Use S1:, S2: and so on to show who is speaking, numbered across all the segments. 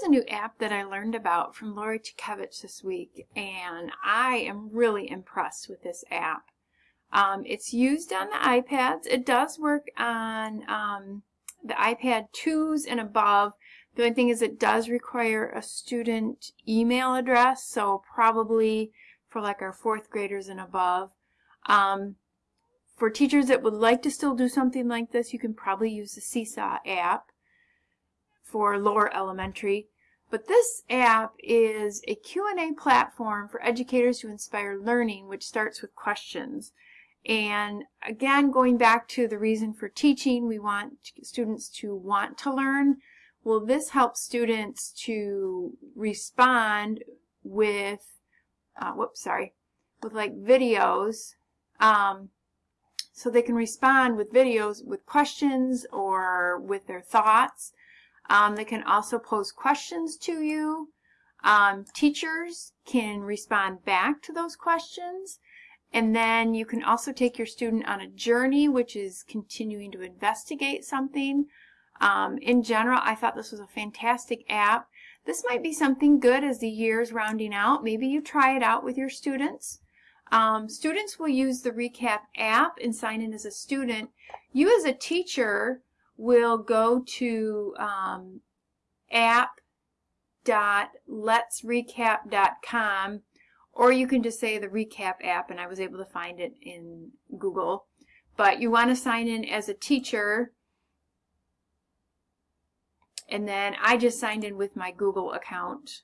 S1: Here's a new app that I learned about from Lori Chukevich this week, and I am really impressed with this app. Um, it's used on the iPads. It does work on um, the iPad 2s and above. The only thing is it does require a student email address, so probably for like our fourth graders and above. Um, for teachers that would like to still do something like this, you can probably use the Seesaw app for lower elementary. But this app is a Q&A platform for educators to inspire learning, which starts with questions. And again, going back to the reason for teaching, we want students to want to learn. Well, this helps students to respond with, uh, whoops, sorry, with like videos. Um, so they can respond with videos with questions or with their thoughts. Um, they can also pose questions to you. Um, teachers can respond back to those questions. And then you can also take your student on a journey, which is continuing to investigate something. Um, in general, I thought this was a fantastic app. This might be something good as the year is rounding out. Maybe you try it out with your students. Um, students will use the Recap app and sign in as a student. You as a teacher will go to um, app.letsrecap.com or you can just say the recap app and I was able to find it in Google. But you want to sign in as a teacher and then I just signed in with my Google account.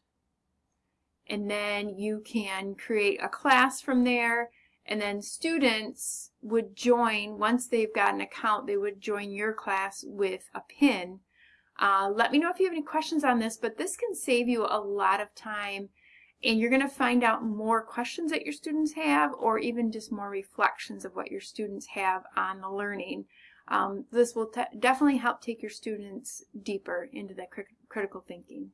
S1: And then you can create a class from there and then students would join, once they've got an account, they would join your class with a pin. Uh, let me know if you have any questions on this, but this can save you a lot of time and you're going to find out more questions that your students have or even just more reflections of what your students have on the learning. Um, this will definitely help take your students deeper into that cri critical thinking.